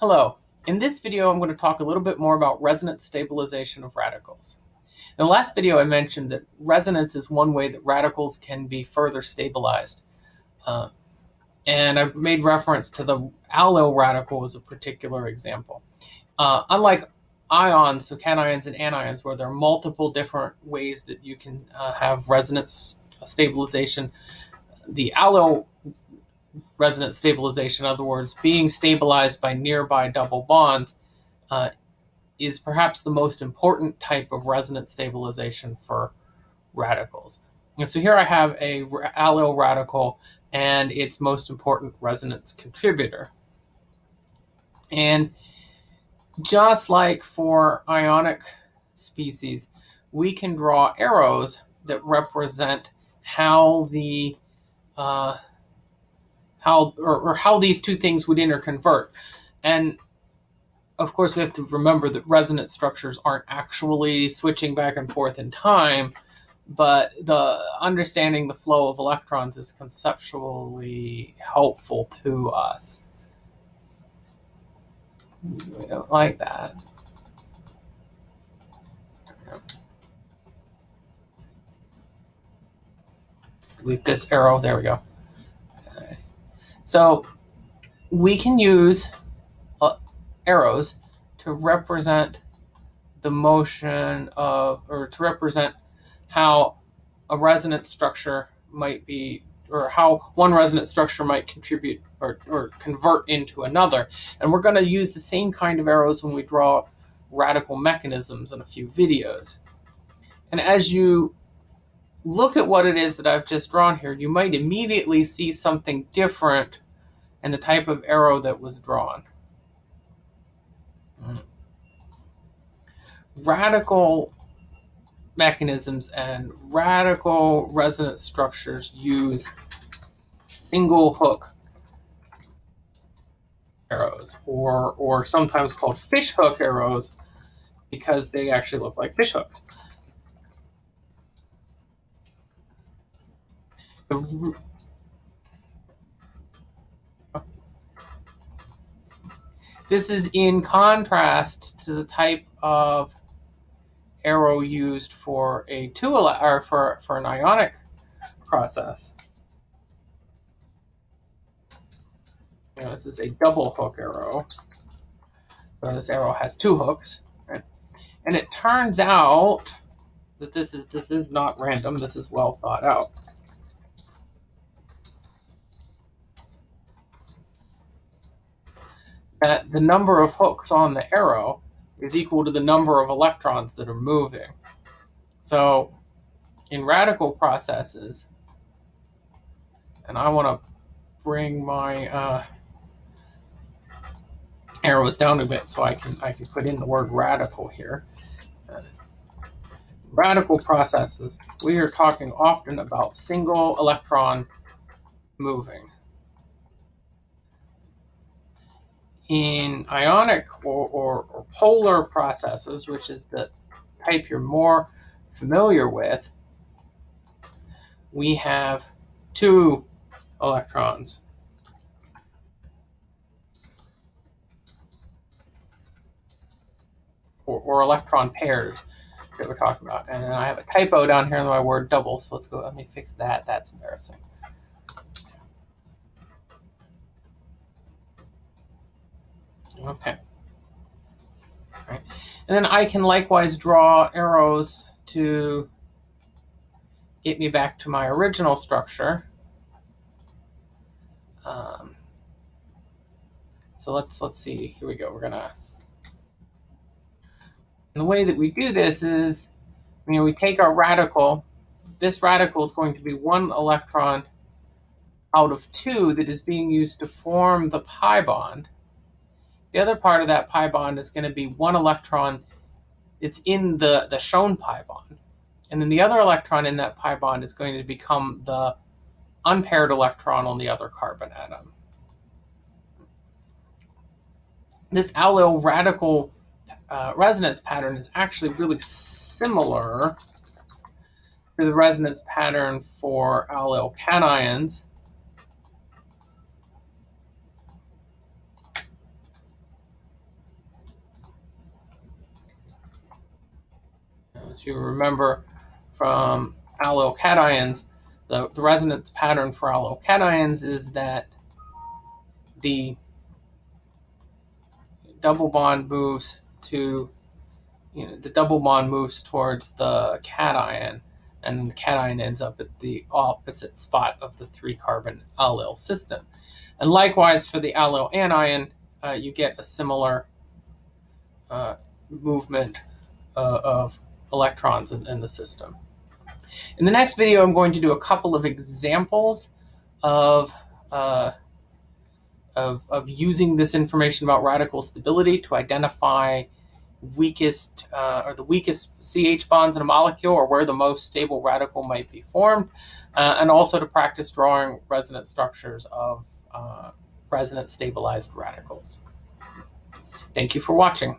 Hello. In this video, I'm going to talk a little bit more about resonance stabilization of radicals. In the last video, I mentioned that resonance is one way that radicals can be further stabilized. Uh, and I made reference to the allyl radical as a particular example. Uh, unlike ions, so cations and anions, where there are multiple different ways that you can uh, have resonance stabilization, the allyl resonance stabilization, in other words, being stabilized by nearby double bonds, uh, is perhaps the most important type of resonance stabilization for radicals. And so here I have a allyl radical and its most important resonance contributor. And just like for ionic species, we can draw arrows that represent how the uh, how or, or how these two things would interconvert. And of course, we have to remember that resonance structures aren't actually switching back and forth in time, but the understanding the flow of electrons is conceptually helpful to us. We don't like that. Delete this arrow. There we go. So we can use uh, arrows to represent the motion of, or to represent how a resonance structure might be, or how one resonance structure might contribute or, or convert into another. And we're going to use the same kind of arrows when we draw radical mechanisms in a few videos. And as you look at what it is that I've just drawn here, you might immediately see something different in the type of arrow that was drawn. Radical mechanisms and radical resonance structures use single hook arrows or or sometimes called fish hook arrows because they actually look like fish hooks. This is in contrast to the type of arrow used for a two or for, for an ionic process. You know, this is a double hook arrow. So this arrow has two hooks, right? And it turns out that this is this is not random. This is well thought out. That the number of hooks on the arrow is equal to the number of electrons that are moving. So in radical processes, and I want to bring my uh, arrows down a bit so I can I can put in the word radical here. Uh, radical processes, we are talking often about single electron moving. In ionic or, or, or, polar processes, which is the type you're more familiar with, we have two electrons. Or, or electron pairs that we're talking about. And then I have a typo down here in my word double, so let's go, let me fix that. That's embarrassing. Okay. Right. And then I can likewise draw arrows to get me back to my original structure. Um, so let's let's see. Here we go. We're gonna. And the way that we do this is, you know, we take our radical. This radical is going to be one electron out of two that is being used to form the pi bond. The other part of that pi bond is going to be one electron. It's in the, the shown pi bond. And then the other electron in that pi bond is going to become the unpaired electron on the other carbon atom. This allyl radical uh, resonance pattern is actually really similar to the resonance pattern for allyl cations. You remember from allyl cations, the, the resonance pattern for allyl cations is that the double bond moves to, you know, the double bond moves towards the cation, and the cation ends up at the opposite spot of the three carbon allyl system. And likewise for the allyl anion, uh, you get a similar uh, movement uh, of electrons in, in the system. In the next video, I'm going to do a couple of examples of uh, of, of using this information about radical stability to identify weakest uh, or the weakest CH bonds in a molecule or where the most stable radical might be formed, uh, and also to practice drawing resonance structures of uh, resonance stabilized radicals. Thank you for watching.